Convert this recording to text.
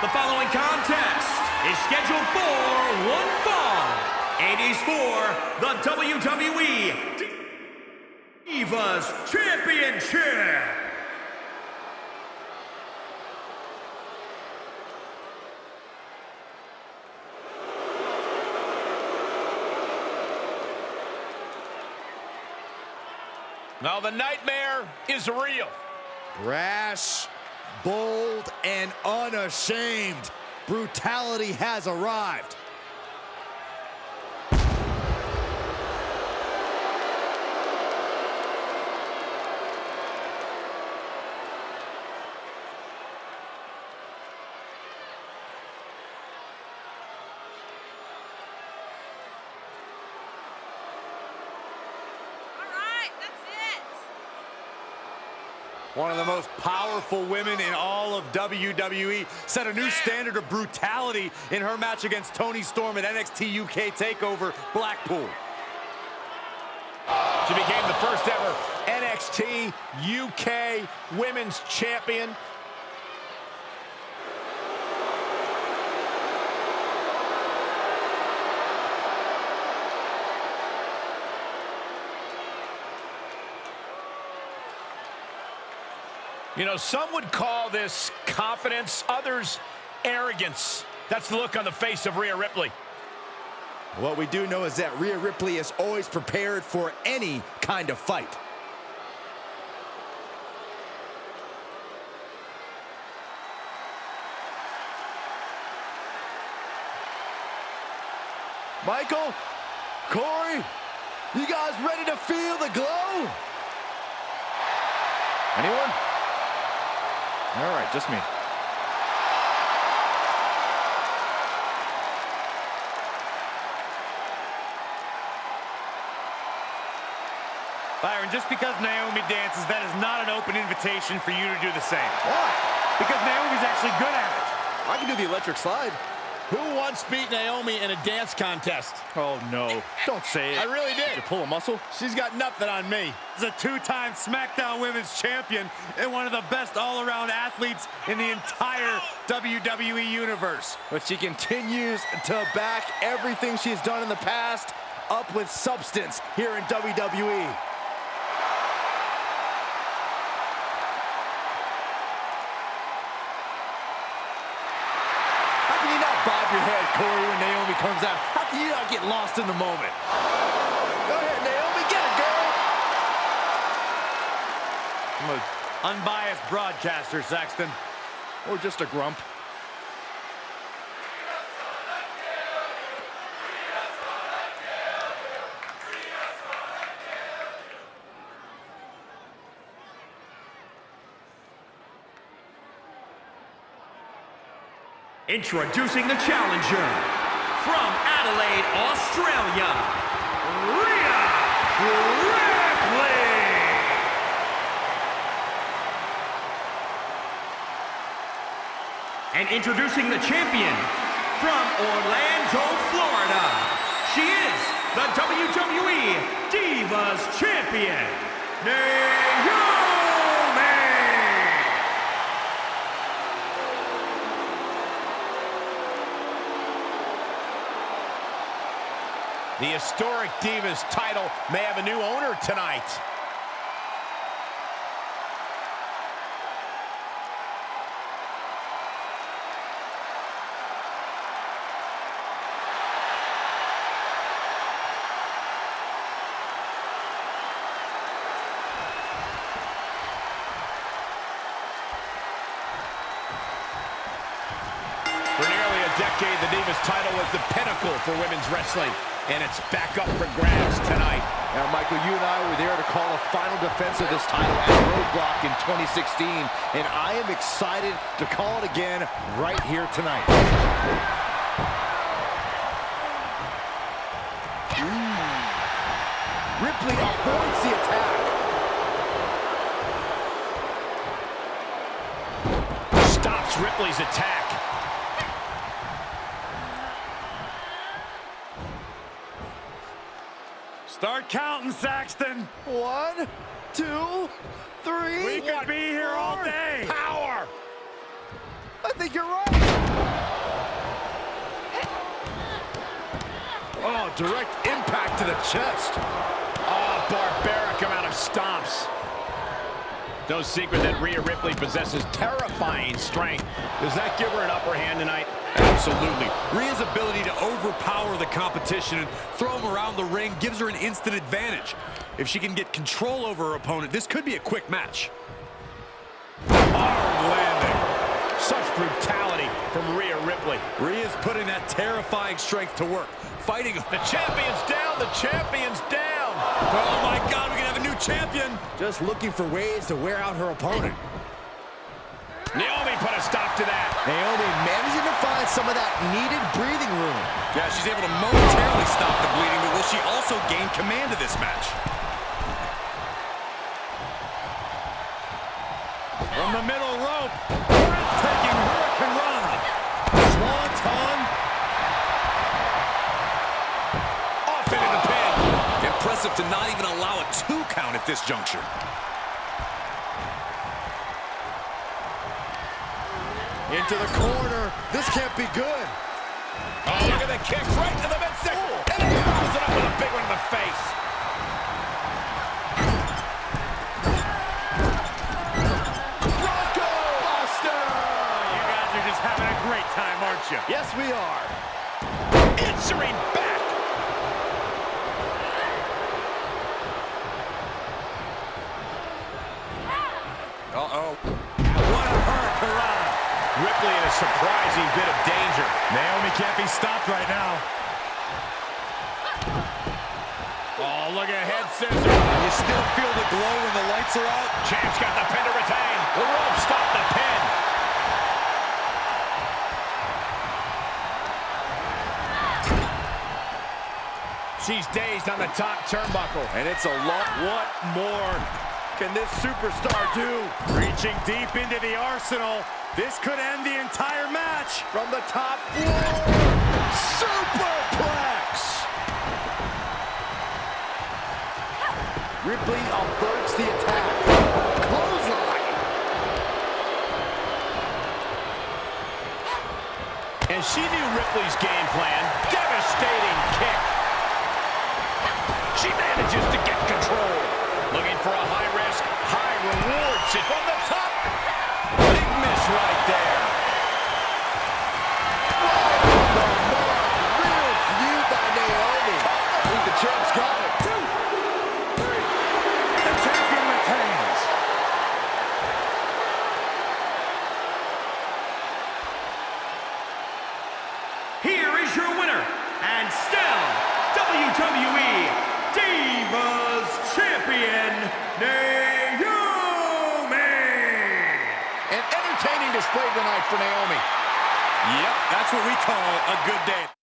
The following contest is scheduled for one fall and is for the WWE Divas Championship. Now the nightmare is real. Brash, bold, and unashamed. Brutality has arrived. All right, that's it. One of the most powerful women in all of WWE set a new standard of brutality in her match against Toni Storm at NXT UK TakeOver Blackpool. She became the first ever NXT UK Women's Champion. You know, some would call this confidence, others arrogance. That's the look on the face of Rhea Ripley. What we do know is that Rhea Ripley is always prepared for any kind of fight. Michael, Corey, you guys ready to feel the glow? Anyone? All right, just me. Byron, just because Naomi dances, that is not an open invitation for you to do the same. Why? Because Naomi's actually good at it. I can do the electric slide. Who once beat Naomi in a dance contest? Oh, no. Don't say it. I really did. Did you pull a muscle? She's got nothing on me. She's a two-time SmackDown Women's Champion and one of the best all-around athletes in the entire WWE Universe. But she continues to back everything she's done in the past up with substance here in. WWE. How can you not bob your head, Corey, when Naomi comes out? How can you not get lost in the moment? Go ahead, Naomi, get it, girl! I'm an unbiased broadcaster, Saxton. Or just a grump. Introducing the challenger from Adelaide, Australia, Rhea Ripley. And introducing the champion from Orlando, Florida, she is the WWE Divas Champion, Naomi. The historic Divas title may have a new owner tonight. For nearly a decade, the Divas title was the pinnacle for women's wrestling, and it's back up for grabs tonight. Now, Michael, you and I were there to call a final defense of this title at Roadblock in 2016, and I am excited to call it again right here tonight. Ooh. Ripley avoids the attack. Stops Ripley's attack. Start counting, Saxton. One, two, three. We could be here all day. Power. I think you're right. Oh, direct impact to the chest. Oh, barbaric amount of stomps. No secret that Rhea Ripley possesses terrifying strength. Does that give her an upper hand tonight? Absolutely. Rhea's ability to overpower the competition and throw him around the ring gives her an instant advantage. If she can get control over her opponent, this could be a quick match. Hard landing. Such brutality from Rhea Ripley. Rhea's putting that terrifying strength to work. Fighting. The champion's down. The champion's down. Oh, my God. We can have a new champion. Just looking for ways to wear out her opponent. Naomi put a stop to that. Naomi managing to find some of that needed breathing room. Yeah, she's able to momentarily stop the bleeding, but will she also gain command of this match? From the middle rope, breathtaking hurricanrana. Swanton. Off into the pin. Impressive to not even allow a two count at this juncture. Into the corner. This can't be good. Oh, look at the kicks right to the midsection. And he follows it up with a big one in the face. Bronco Buster! You guys are just having a great time, aren't you? Yes, we are. Answering back. Uh-oh. What a hurricanrana. Ripley in a surprising bit of danger. Naomi can't be stopped right now. Oh, look at head scissors. You still feel the glow when the lights are out? Champ's got the pin to retain. The rope stopped the pin. She's dazed on the top turnbuckle. And it's a lot. What more can this superstar do? Reaching deep into the arsenal. This could end the entire match. From the top floor. Superplex. Ripley averts the attack. Clothesline. And she knew Ripley's game plan. Devastating kick. She manages to get control. Looking for a high-risk, high-reward from the top. Display tonight for Naomi. Yep, that's what we call a good day.